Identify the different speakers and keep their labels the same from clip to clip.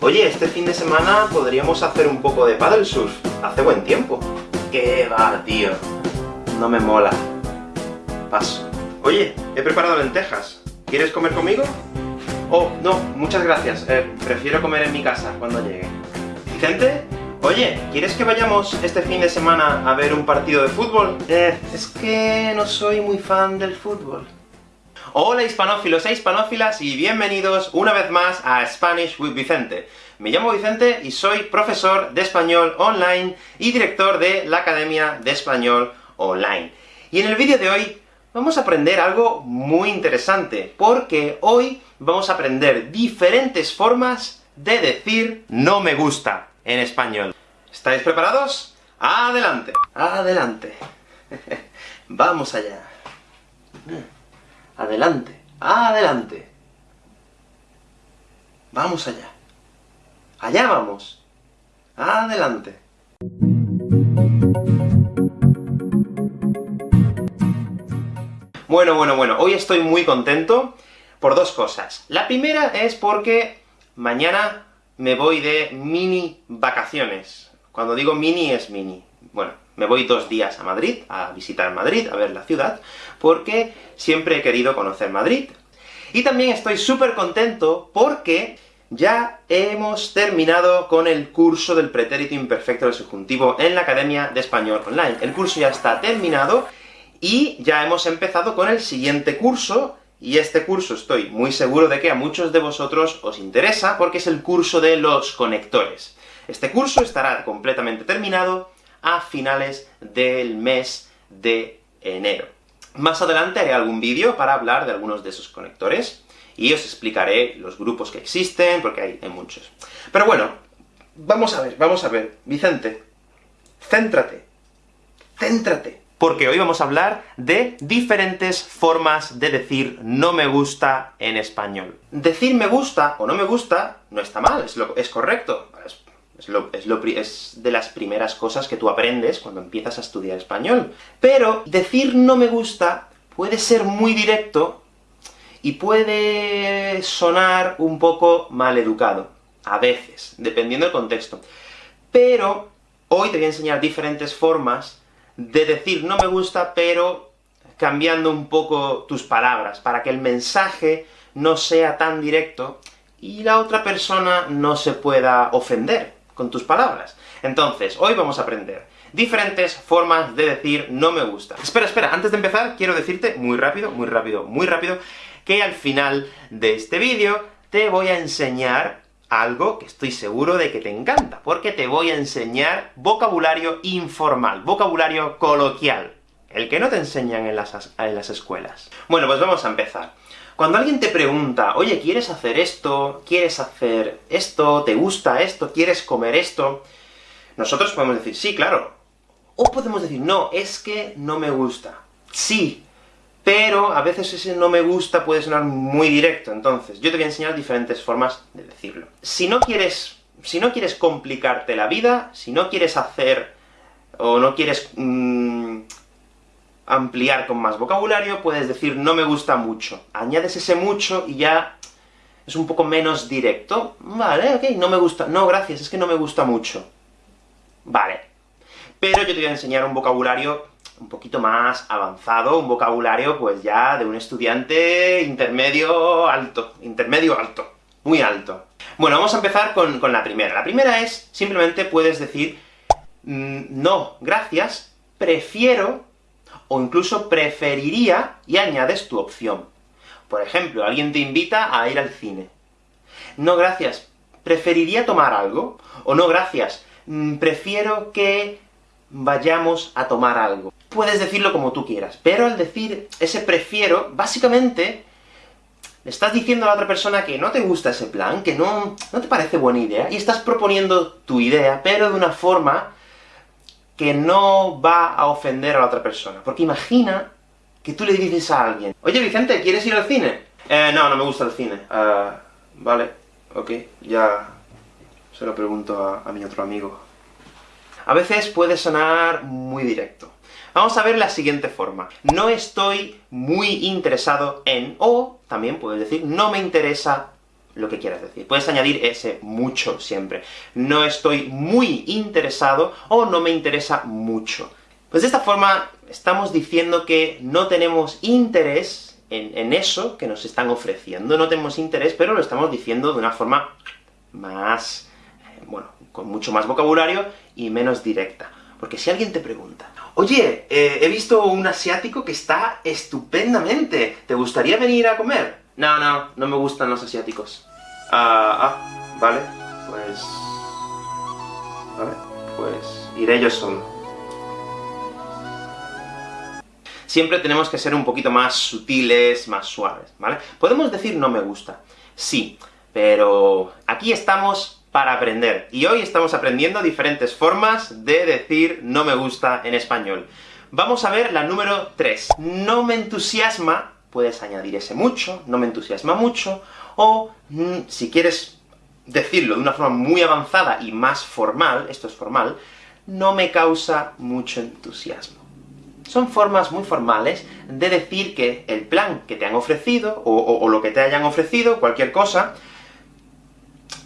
Speaker 1: Oye, este fin de semana podríamos hacer un poco de paddle surf. Hace buen tiempo. ¿Qué va, tío? No me mola. Paso. Oye, he preparado lentejas. ¿Quieres comer conmigo? Oh, no, muchas gracias. Eh, prefiero comer en mi casa cuando llegue. ¿Vicente? Oye, ¿quieres que vayamos este fin de semana a ver un partido de fútbol? Eh, es que no soy muy fan del fútbol. Hola hispanófilos e hispanófilas, y bienvenidos una vez más a Spanish with Vicente. Me llamo Vicente y soy profesor de español online y director de la Academia de Español Online. Y en el vídeo de hoy vamos a aprender algo muy interesante, porque hoy vamos a aprender diferentes formas de decir no me gusta en español. ¿Estáis preparados? ¡Adelante! ¡Adelante! ¡Vamos allá! ¡Adelante! ¡Adelante! ¡Vamos allá! ¡Allá vamos! ¡Adelante! Bueno, bueno, bueno, hoy estoy muy contento por dos cosas. La primera es porque mañana me voy de mini vacaciones. Cuando digo mini, es mini. Bueno, me voy dos días a Madrid, a visitar Madrid, a ver la ciudad, porque siempre he querido conocer Madrid. Y también estoy súper contento porque ya hemos terminado con el curso del pretérito imperfecto del subjuntivo en la Academia de Español Online. El curso ya está terminado, y ya hemos empezado con el siguiente curso, y este curso estoy muy seguro de que a muchos de vosotros os interesa, porque es el curso de los conectores. Este curso estará completamente terminado a finales del mes de enero. Más adelante haré algún vídeo para hablar de algunos de esos conectores, y os explicaré los grupos que existen, porque hay, muchos. Pero bueno, vamos a ver, vamos a ver. Vicente, céntrate, céntrate porque hoy vamos a hablar de diferentes formas de decir no me gusta en español. Decir me gusta o no me gusta no está mal, es, lo, correcto. Es, de las primeras cosas que tú aprendes cuando empiezas a estudiar español. Pero decir no me gusta puede ser muy directo, y puede sonar un poco mal educado. A veces, dependiendo del contexto. Pero hoy te voy a enseñar diferentes formas de decir no me gusta, pero cambiando un poco tus palabras, para que el mensaje no sea tan directo, y la otra persona no se pueda ofender con tus palabras. Entonces, hoy vamos a aprender diferentes formas de decir no me gusta. Espera, espera, antes de empezar, quiero decirte muy rápido, muy rápido, muy rápido, que al final de este vídeo te voy a enseñar algo que estoy seguro de que te encanta, porque te voy a enseñar vocabulario informal, vocabulario coloquial, el que no te enseñan en las, en las escuelas. Bueno, pues vamos a empezar. Cuando alguien te pregunta, oye, ¿quieres hacer esto? ¿Quieres hacer esto? ¿Te gusta esto? ¿Quieres comer esto? Nosotros podemos decir, sí, claro. O podemos decir, no, es que no me gusta. Sí, pero a veces ese no me gusta puede sonar muy directo, entonces yo te voy a enseñar diferentes formas de decirlo. Si no quieres, si no quieres complicarte la vida, si no quieres hacer, o no quieres mmm, ampliar con más vocabulario, puedes decir no me gusta mucho. Añades ese mucho y ya es un poco menos directo. Vale, ok, no me gusta. No, gracias, es que no me gusta mucho. Vale. Pero yo te voy a enseñar un vocabulario un poquito más avanzado, un vocabulario pues ya de un estudiante intermedio alto, intermedio alto, muy alto. Bueno, vamos a empezar con, con la primera. La primera es, simplemente puedes decir mm, no, gracias, prefiero, o incluso preferiría, y añades tu opción. Por ejemplo, alguien te invita a ir al cine. No, gracias, preferiría tomar algo, o no, gracias, mm, prefiero que vayamos a tomar algo puedes decirlo como tú quieras, pero al decir ese prefiero, básicamente, le estás diciendo a la otra persona que no te gusta ese plan, que no, no te parece buena idea, y estás proponiendo tu idea, pero de una forma que no va a ofender a la otra persona. Porque imagina que tú le dices a alguien, Oye Vicente, ¿quieres ir al cine? Eh, no, no me gusta el cine. Uh, vale, ok, ya se lo pregunto a, a mi otro amigo. A veces puede sonar muy directo. Vamos a ver la siguiente forma. No estoy muy interesado en, o también puedes decir, no me interesa lo que quieras decir. Puedes añadir ese mucho siempre. No estoy muy interesado, o no me interesa mucho. Pues de esta forma, estamos diciendo que no tenemos interés en, eso que nos están ofreciendo. No tenemos interés, pero lo estamos diciendo de una forma más, eh, bueno, con mucho más vocabulario y menos directa. Porque si alguien te pregunta, Oye, eh, he visto un asiático que está estupendamente, ¿te gustaría venir a comer? No, no, no me gustan los asiáticos. Ah, ah, vale, pues... Vale, pues iré yo solo. Siempre tenemos que ser un poquito más sutiles, más suaves, ¿vale? Podemos decir no me gusta, sí, pero aquí estamos para aprender. Y hoy estamos aprendiendo diferentes formas de decir no me gusta en español. Vamos a ver la número 3. No me entusiasma, puedes añadir ese mucho, no me entusiasma mucho, o mm, si quieres decirlo de una forma muy avanzada y más formal, esto es formal, no me causa mucho entusiasmo. Son formas muy formales de decir que el plan que te han ofrecido, o lo que te hayan ofrecido, cualquier cosa,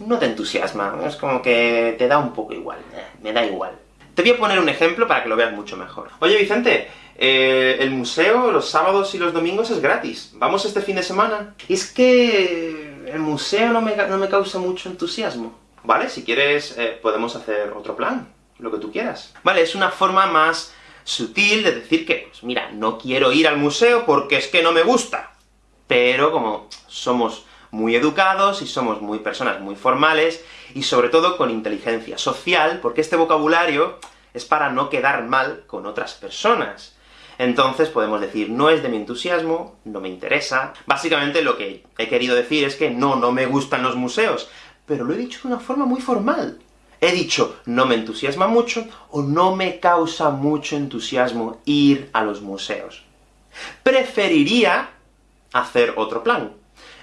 Speaker 1: no te entusiasma, es como que te da un poco igual, eh, me da igual. Te voy a poner un ejemplo para que lo veas mucho mejor. Oye Vicente, eh, el museo los sábados y los domingos es gratis, ¿vamos este fin de semana? Y es que el museo no me, no me causa mucho entusiasmo. Vale, si quieres eh, podemos hacer otro plan, lo que tú quieras. Vale, es una forma más sutil de decir que, pues mira, no quiero ir al museo porque es que no me gusta. Pero como somos muy educados y somos muy personas muy formales, y sobre todo con inteligencia social, porque este vocabulario es para no quedar mal con otras personas. Entonces podemos decir, no es de mi entusiasmo, no me interesa. Básicamente lo que he querido decir es que no, no me gustan los museos, pero lo he dicho de una forma muy formal. He dicho, no me entusiasma mucho, o no me causa mucho entusiasmo ir a los museos. Preferiría hacer otro plan.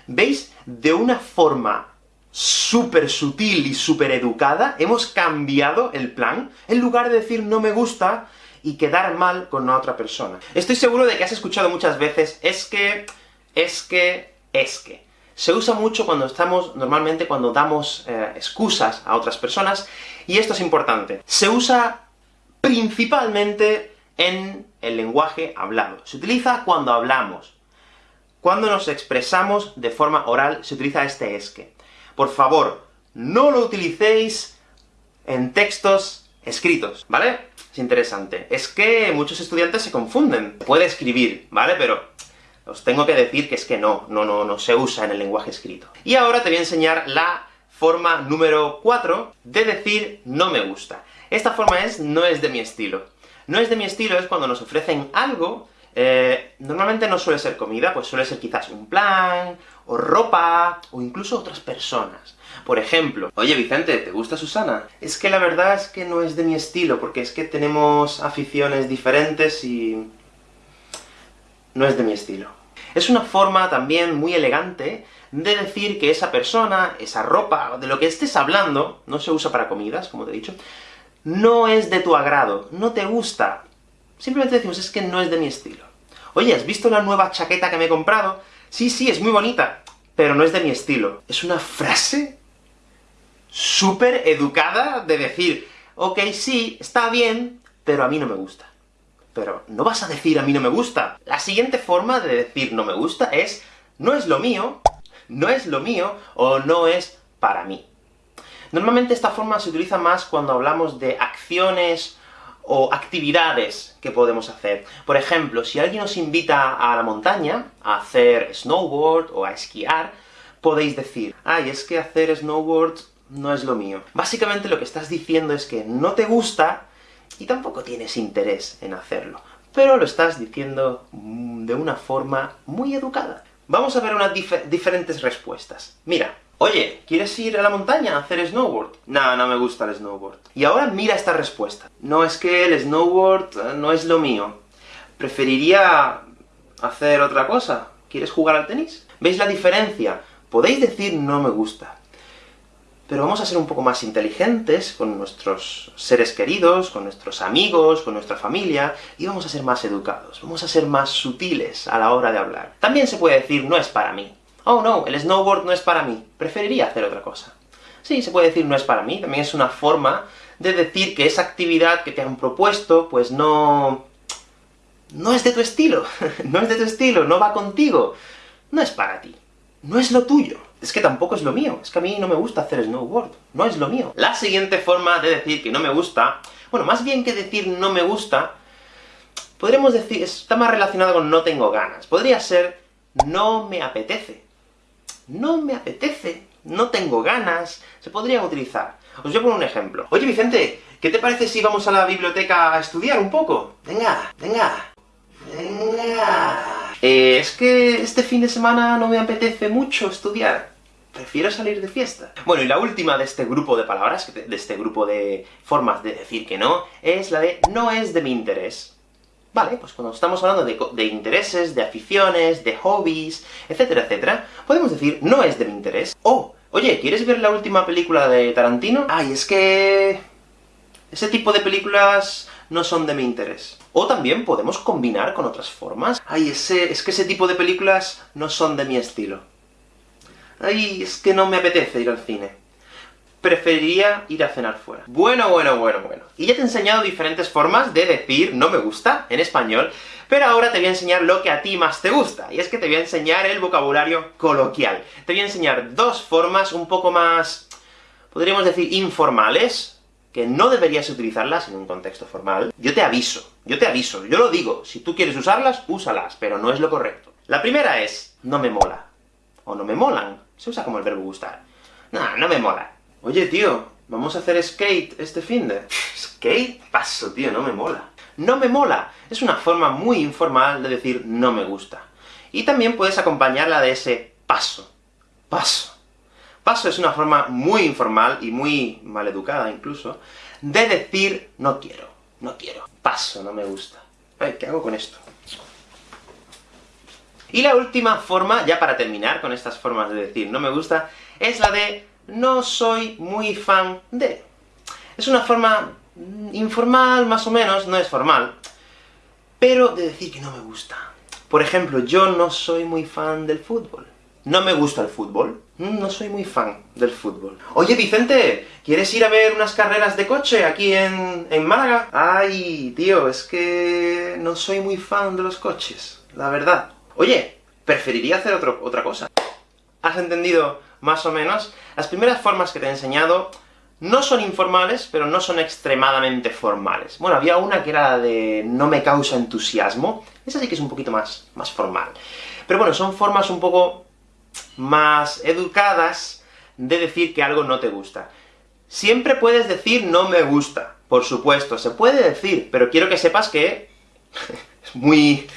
Speaker 1: ¿Veis? De una forma súper sutil y súper educada, hemos cambiado el plan, en lugar de decir no me gusta, y quedar mal con otra persona. Estoy seguro de que has escuchado muchas veces, es que, es que, es que. Se usa mucho cuando estamos, normalmente cuando damos eh, excusas a otras personas, y esto es importante. Se usa principalmente en el lenguaje hablado. Se utiliza cuando hablamos. Cuando nos expresamos de forma oral, se utiliza este es que. Por favor, no lo utilicéis en textos escritos, ¿vale? Es interesante. Es que muchos estudiantes se confunden. Puede escribir, ¿vale? Pero os tengo que decir que es que no, no, no, no se usa en el lenguaje escrito. Y ahora te voy a enseñar la forma número 4 de decir no me gusta. Esta forma es no es de mi estilo. No es de mi estilo es cuando nos ofrecen algo eh, normalmente no suele ser comida, pues suele ser quizás un plan, o ropa, o incluso otras personas. Por ejemplo, oye Vicente, ¿te gusta Susana? Es que la verdad es que no es de mi estilo, porque es que tenemos aficiones diferentes y... no es de mi estilo. Es una forma también muy elegante de decir que esa persona, esa ropa, de lo que estés hablando, no se usa para comidas, como te he dicho, no es de tu agrado, no te gusta, Simplemente decimos, es que no es de mi estilo. Oye, ¿has visto la nueva chaqueta que me he comprado? Sí, sí, es muy bonita, pero no es de mi estilo. Es una frase súper educada de decir, ok, sí, está bien, pero a mí no me gusta. Pero no vas a decir a mí no me gusta. La siguiente forma de decir no me gusta es, no es lo mío, no es lo mío, o no es para mí. Normalmente esta forma se utiliza más cuando hablamos de acciones o actividades que podemos hacer. Por ejemplo, si alguien os invita a la montaña, a hacer snowboard o a esquiar, podéis decir, ay, es que hacer snowboard no es lo mío. Básicamente lo que estás diciendo es que no te gusta, y tampoco tienes interés en hacerlo, pero lo estás diciendo mm, de una forma muy educada. Vamos a ver unas diferentes respuestas. Mira, Oye, ¿quieres ir a la montaña a hacer snowboard? No, no me gusta el snowboard. Y ahora mira esta respuesta. No, es que el snowboard eh, no es lo mío. Preferiría hacer otra cosa. ¿Quieres jugar al tenis? ¿Veis la diferencia? Podéis decir no me gusta. Pero vamos a ser un poco más inteligentes con nuestros seres queridos, con nuestros amigos, con nuestra familia, y vamos a ser más educados, vamos a ser más sutiles a la hora de hablar. También se puede decir no es para mí. oh no, el snowboard no es para mí, preferiría hacer otra cosa. Sí, se puede decir no es para mí, también es una forma de decir que esa actividad que te han propuesto, pues no... no es de tu estilo, no es de tu estilo, no va contigo, no es para ti, no es lo tuyo. Es que tampoco es lo mío, es que a mí no me gusta hacer snowboard, no es lo mío. La siguiente forma de decir que no me gusta, bueno, más bien que decir no me gusta, podríamos decir, está más relacionado con no tengo ganas. Podría ser no me apetece. No me apetece, no tengo ganas, se podría utilizar. Os voy a poner un ejemplo. Oye Vicente, ¿qué te parece si vamos a la biblioteca a estudiar un poco? Venga, venga, venga... Eh, es que este fin de semana no me apetece mucho estudiar. Prefiero salir de fiesta. Bueno, y la última de este grupo de palabras, de este grupo de formas de decir que no, es la de no es de mi interés. Vale, pues cuando estamos hablando de, de, intereses, de aficiones, de hobbies, etcétera, etcétera, podemos decir no es de mi interés, o oye, ¿quieres ver la última película de Tarantino? Ay, es que... ese tipo de películas no son de mi interés. O también podemos combinar con otras formas. Ay, ese, es que ese tipo de películas no son de mi estilo. Ay, es que no me apetece ir al cine. Preferiría ir a cenar fuera. Bueno, bueno, bueno, bueno. Y ya te he enseñado diferentes formas de decir no me gusta en español, pero ahora te voy a enseñar lo que a ti más te gusta, y es que te voy a enseñar el vocabulario coloquial. Te voy a enseñar dos formas un poco más, podríamos decir, informales, que no deberías utilizarlas en un contexto formal. Yo te aviso, yo te aviso, yo lo digo, si tú quieres usarlas, úsalas, pero no es lo correcto. La primera es, no me mola, o no me molan, se usa como el verbo gustar. No, no me mola. Oye tío, vamos a hacer skate este fin de... ¿Skate? Paso, tío, no me mola. No me mola, es una forma muy informal de decir no me gusta. Y también puedes acompañarla de ese paso. Paso. Paso es una forma muy informal, y muy maleducada incluso, de decir no quiero, no quiero. Paso, no me gusta. Ay, ¿qué hago con esto? Y la última forma, ya para terminar con estas formas de decir no me gusta, es la de no soy muy fan de. Es una forma informal, más o menos, no es formal, pero de decir que no me gusta. Por ejemplo, yo no soy muy fan del fútbol. No me gusta el fútbol. Mm, no soy muy fan del fútbol. Oye, Vicente, ¿quieres ir a ver unas carreras de coche aquí en, en Málaga? Ay, tío, es que no soy muy fan de los coches, la verdad. Oye, preferiría hacer otra cosa. ¿Has entendido más o menos? Las primeras formas que te he enseñado no son informales, pero no son extremadamente formales. Bueno, había una que era de no me causa entusiasmo, esa sí que es un poquito más, más formal. Pero bueno, son formas un poco más educadas de decir que algo no te gusta. Siempre puedes decir no me gusta, por supuesto, se puede decir, pero quiero que sepas que es muy...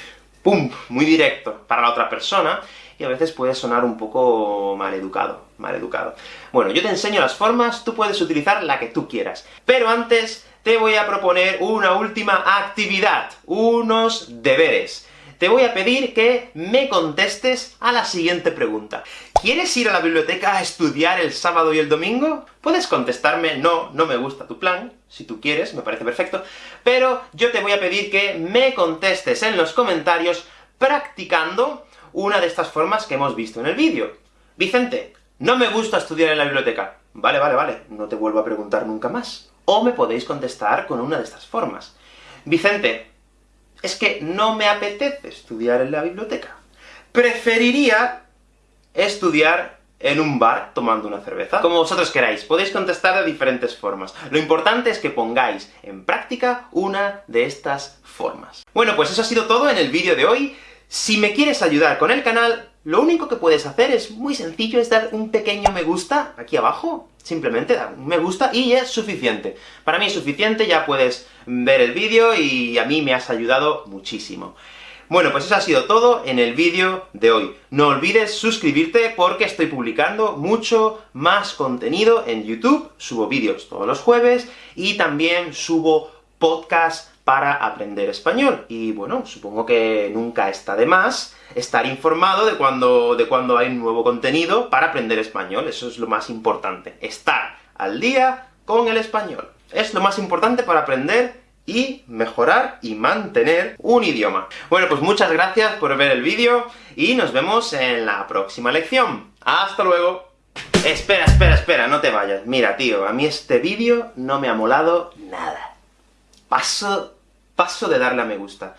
Speaker 1: pum, muy directo para la otra persona, y a veces puede sonar un poco mal educado, mal educado. Bueno, yo te enseño las formas, tú puedes utilizar la que tú quieras. Pero antes, te voy a proponer una última actividad, unos deberes te voy a pedir que me contestes a la siguiente pregunta. ¿Quieres ir a la biblioteca a estudiar el sábado y el domingo? Puedes contestarme, no, no me gusta tu plan, si tú quieres, me parece perfecto, pero yo te voy a pedir que me contestes en los comentarios practicando una de estas formas que hemos visto en el vídeo. Vicente, no me gusta estudiar en la biblioteca. Vale, vale, vale, no te vuelvo a preguntar nunca más. O me podéis contestar con una de estas formas. Vicente, es que no me apetece estudiar en la biblioteca. Preferiría estudiar en un bar tomando una cerveza. Como vosotros queráis, podéis contestar de diferentes formas. Lo importante es que pongáis en práctica una de estas formas. Bueno, pues eso ha sido todo en el vídeo de hoy. Si me quieres ayudar con el canal, lo único que puedes hacer es muy sencillo, es dar un pequeño me gusta aquí abajo, simplemente dar un me gusta y es suficiente. Para mí es suficiente, ya puedes ver el vídeo y a mí me has ayudado muchísimo. Bueno, pues eso ha sido todo en el vídeo de hoy. No olvides suscribirte porque estoy publicando mucho más contenido en YouTube, subo vídeos todos los jueves, y también subo podcasts para aprender español. Y bueno, supongo que nunca está de más estar informado de cuando, de cuando hay nuevo contenido para aprender español, eso es lo más importante. Estar al día con el español. Es lo más importante para aprender y mejorar y mantener un idioma. Bueno, pues muchas gracias por ver el vídeo, y nos vemos en la próxima lección. ¡Hasta luego! Espera, espera, espera, no te vayas. Mira, tío, a mí este vídeo no me ha molado nada. Paso, paso de darle a me gusta.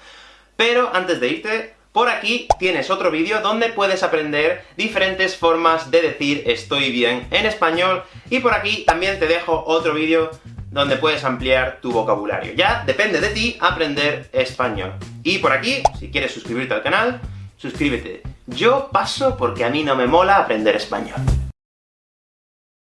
Speaker 1: Pero, antes de irte, por aquí tienes otro vídeo donde puedes aprender diferentes formas de decir estoy bien en español, y por aquí también te dejo otro vídeo donde puedes ampliar tu vocabulario. Ya depende de ti aprender español. Y por aquí, si quieres suscribirte al canal, suscríbete. Yo paso porque a mí no me mola aprender español.